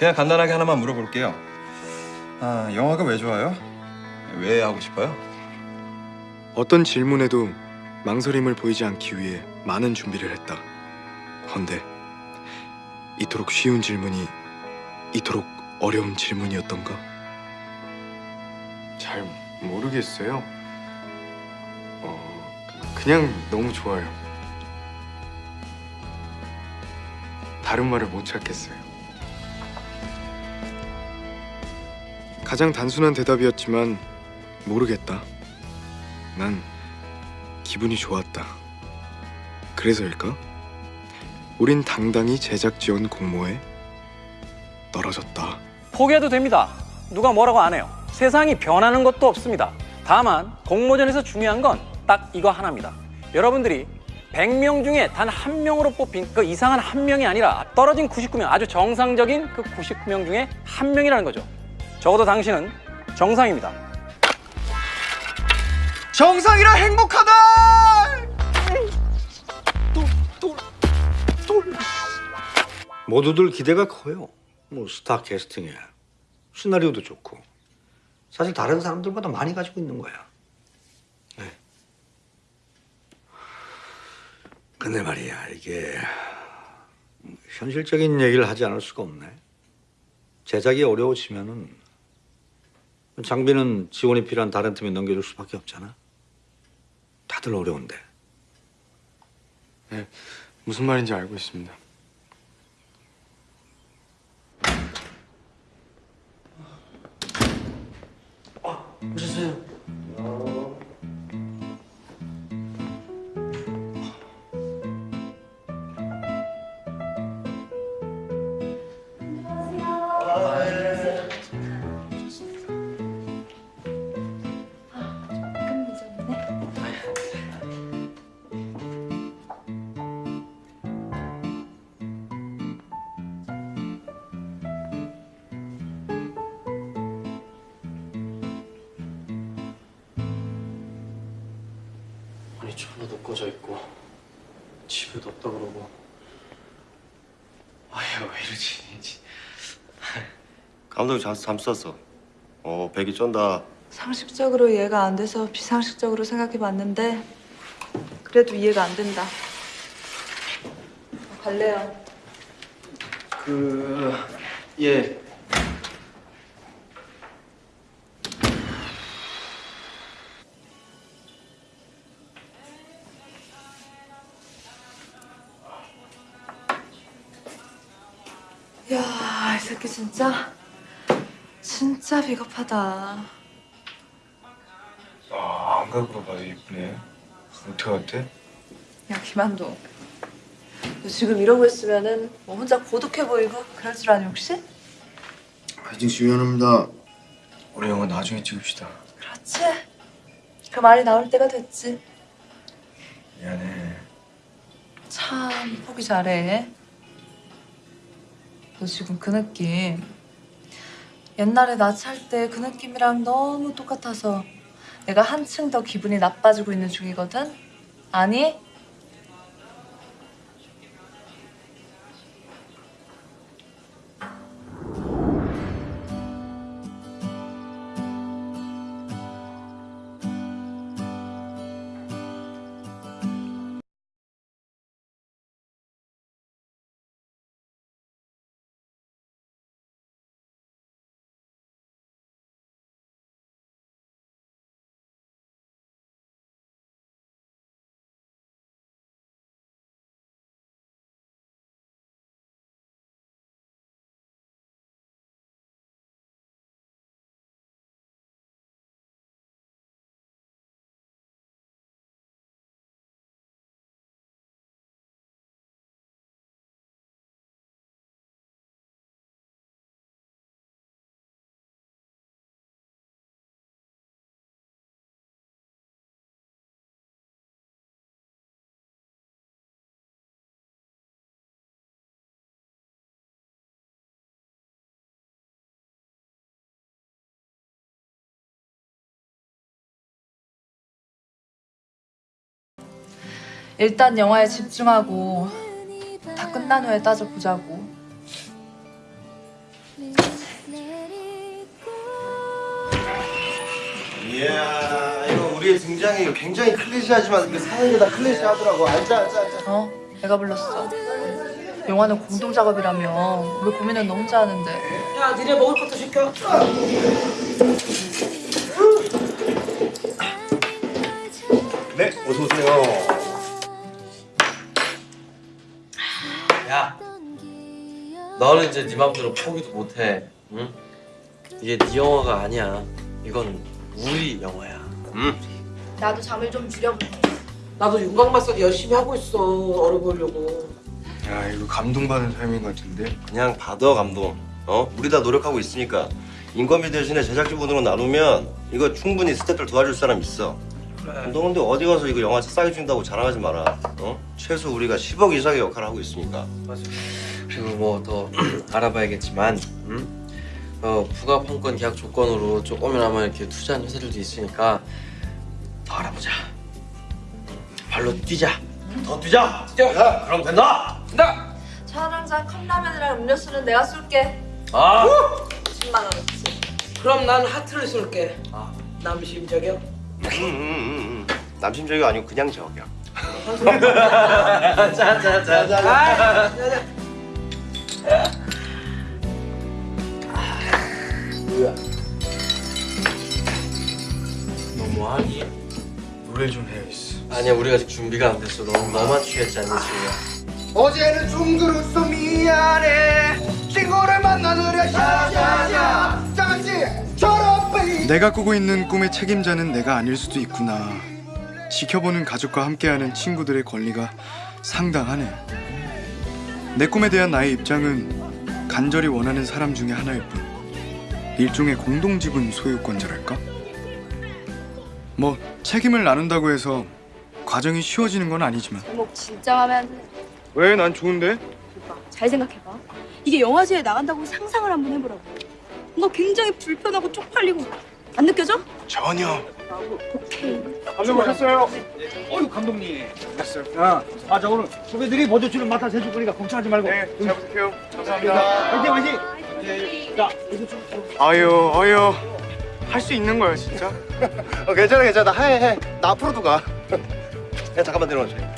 그냥 간단하게 하나만 물어볼게요. 아, 영화가 왜 좋아요? 왜 하고 싶어요? 어떤 질문에도 망설임을 보이지 않기 위해 많은 준비를 했다. 헌데 이토록 쉬운 질문이 이토록 어려운 질문이었던가? 잘 모르겠어요. 어, 그냥 너무 좋아요. 다른 말을 못 찾겠어요. 가장 단순한 대답이었지만 모르겠다. 난 기분이 좋았다. 그래서일까? 우린 당당히 제작 지원 공모에 떨어졌다. 포기해도 됩니다. 누가 뭐라고 안 해요. 세상이 변하는 것도 없습니다. 다만 공모전에서 중요한 건 딱 이거 하나입니다. 여러분들이 100명 중에 단 한 명으로 뽑힌 그 이상한 한 명이 아니라 떨어진 99명, 아주 정상적인 그 99명 중에 한 명이라는 거죠. 적어도 당신은 정상입니다. 정상이라 행복하다! 모두들 기대가 커요. 뭐 스타 캐스팅에 시나리오도 좋고 사실 다른 사람들보다 많이 가지고 있는 거야. 네. 근데 말이야 이게 현실적인 얘기를 하지 않을 수가 없네. 제작이 어려워지면은 장비는 지원이 필요한 다른 팀에 넘겨줄 수밖에 없잖아. 다들 어려운데. 네, 무슨 말인지 알고 있습니다. 전화도 꺼져 있고 집에도 없다 그러고 아유 왜 이러지 이제. 감독이 잠, 잠 쐈어. 어, 백이 쩐다. 상식적으로 이해가 안 돼서 비상식적으로 생각해봤는데 그래도 이해가 안 된다. 갈래요. 그... 예 야, 이 새끼 진짜 진짜 비겁하다. 아, 안각으로 봐도 예쁘네. 어떻게 어때? 야, 김한도. 너 지금 이러고 있으면은 뭐 혼자 고독해 보이고 그럴 줄 아니 혹시? 아직 미안합니다. 우리 영화 나중에 찍읍시다. 그렇지. 그 말이 나올 때가 됐지. 미안해. 참 포기 잘해. 너 지금 그 느낌 옛날에 나 찰 때 그 느낌이랑 너무 똑같아서 내가 한층 더 기분이 나빠지고 있는 중이거든? 아니? 일단 영화에 집중하고 다 끝난 후에 따져보자고. 이야 이거 우리의 등장이 굉장히 클리시하지만 그 사연이다 클리시하더라고. 앉아 앉아 앉아 어? 내가 불렀어. 영화는 공동작업이라며. 왜 고민은 너 혼자 하는데. 야 니네 먹을 것도 시켜. 네 어서오세요. 너는 이제 네 맘대로 포기도 못해. 응? 이게 네 영화가 아니야. 이건 우리 영화야. 나도 잠을 좀 줄여볼게. 나도 윤곽마사지 열심히 하고 있어. 어려 보이려고. 야 이거 감동받은 삶인 것 같은데. 그냥 받아 감동 어 우리 다 노력하고 있으니까 인건비 대신에 제작진분으로 나누면 이거 충분히 스태프들 도와줄 사람 있어 너 근데 어디 가서 이거 영화 싸게 준다고 자랑하지 마라 어 최소 우리가 10억 이상의 역할을 하고 있으니까 그리고 뭐더 알아봐야겠지만, 응? 어, 부가판권 계약 조건으로 조금이나마 이렇게 투자한 회사들도 있으니까 더 알아보자. 응, 발로 뛰자. 더 뛰자. 뛰어. 야, 그럼 된다. 된다. 촬영장 컵라면이랑 음료수는 내가 쏠게. 아. 10만 원어치. 그럼 난 하트를 쏠게. 아. 남심 저격. 음, 음, 음, 음. 남심적이 아니고 그냥 저기야 자자자자. 아. 너무하니? 노래 좀 해야겠어. 아니야 우리가 아직 준비가 안 됐어. 너무 너만 취했지 않니 지금? 어제는 둥그러서 미안해 친구를 만나느라 샤샤샤 베이 내가 꾸고 있는 꿈의 책임자는 내가 아닐 수도 있구나. 지켜보는 가족과 함께하는 친구들의 권리가 상당하네. 내 꿈에 대한 나의 입장은 간절히 원하는 사람 중에 하나일 뿐. 일종의 공동지분 소유권자랄까? 뭐 책임을 나눈다고 해서 과정이 쉬워지는 건 아니지만 제목 진짜 마음에 안 드네. 왜 난 좋은데? 잘 생각해봐. 이게 영화제에 나간다고 상상을 한번 해보라고. 너 굉장히 불편하고 쪽팔리고 안 느껴져? 전혀. 오케이. 감독 오셨어요? 어유 감독님 됐어요 아, 아 자 오늘 후배들이 먼저 주는 맡아서 해줄 거니까 걱정하지 말고 네, 잘 부탁해요. 감사합니다. 화이팅 화이팅 자 이거 좀 아유, 아유. 할 수 있는 거야, 진짜. 어, 괜찮아 괜찮아 해 해 나 앞으로도 가 야, 잠깐만 내려와주세요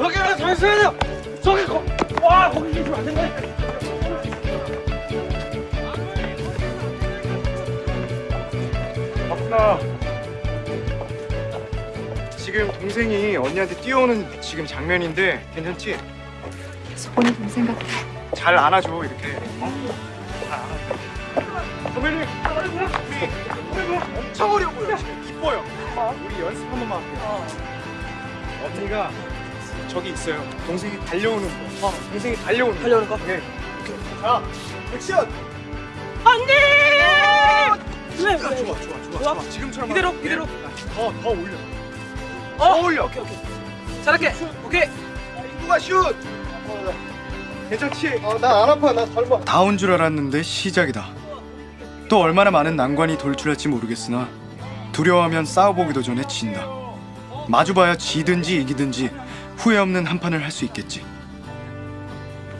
여기 하나 더 있어야 돼요 저기 거, 와 거기 계시면 안 된다 바쁘 다. 지금 동생이 언니한테 뛰어오는 지금 장면인데 괜찮지? 소원이 동생 같아. 잘 안아줘 이렇게. 어? 잘 안아줘. 선배님, 우리 엄청 어려워요. 이뻐요. 우리 연습 한 번만 할게요. 언니가 저기 있어요. 동생이 달려오는 거. 어, 동생이 달려오는 거. 하려는 거? 네. 자, 액션. 좋아, 왜? 좋아, 좋아, 좋아. 지금처럼 이대로, 하면 돼. 이대로. 더, 더 올려. 어? 더 올려. 오케이, 오케이. 잘할게. 오케이. 누가 슛! 괜찮지? 어, 나안 아파. 나 젊어. 다 온 줄 알았는데 시작이다. 또 얼마나 많은 난관이 돌출할지 모르겠으나 두려워하면 싸워보기도 전에 진다. 마주봐야 지든지 이기든지 후회 없는 한 판을 할 수 있겠지.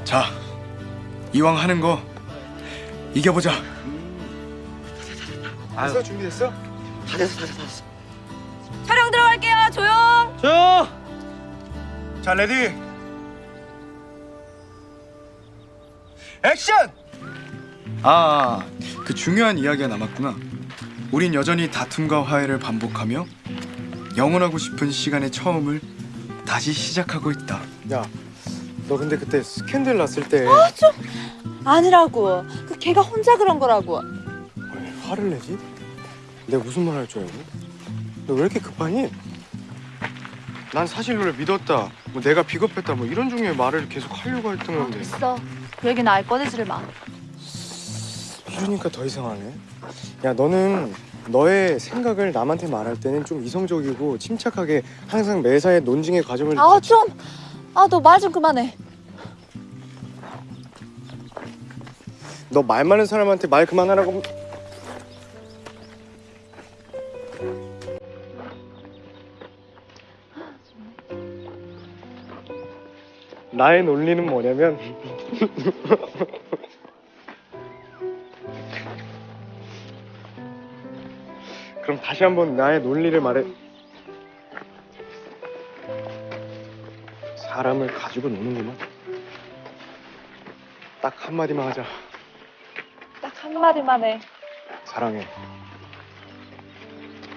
자, 이왕 하는 거 이겨보자. 됐어? 준비됐어? 다 됐어 다 됐어 다 됐어 촬영 들어갈게요. 조용. 자, 자 ready. 액션! 아, 그 중요한 이야기가 남았구나. 우린 여전히 다툼과 화해를 반복하며 영원하고 싶은 시간의 처음을 다시 시작하고 있다. 야, 너 근데 그때 스캔들 났을 때 아니라고. 그 걔가 혼자 그런 거라고. 왜 화를 내지? 내가 무슨 말 할 줄 알고? 너 왜 이렇게 급하니? 난 사실 너를 믿었다. 뭐 내가 비겁했다. 뭐 이런 종류의 말을 계속 하려고 했던 건데. 됐어. 그 얘기는 알 꺼내지를 마. 이러니까 더 이상하네. 야, 너는 너의 생각을 남한테 말할 때는 좀 이성적이고 침착하게 항상 매사에 논증의 과정을 아 좀. 아 너 말 좀 그만해. 너 말 많은 사람한테 말 그만하라고 나의 논리는 뭐냐면 그럼 다시 한번 나의 논리를 말해. 사람을 가지고 노는구만. 딱 한마디만 하자. 딱 한마디만 해. 사랑해.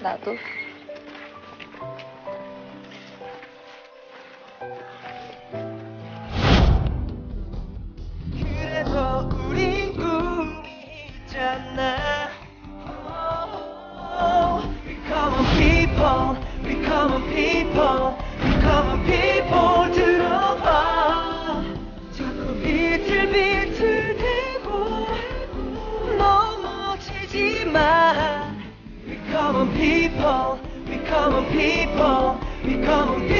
나도. people, become a people, become a people.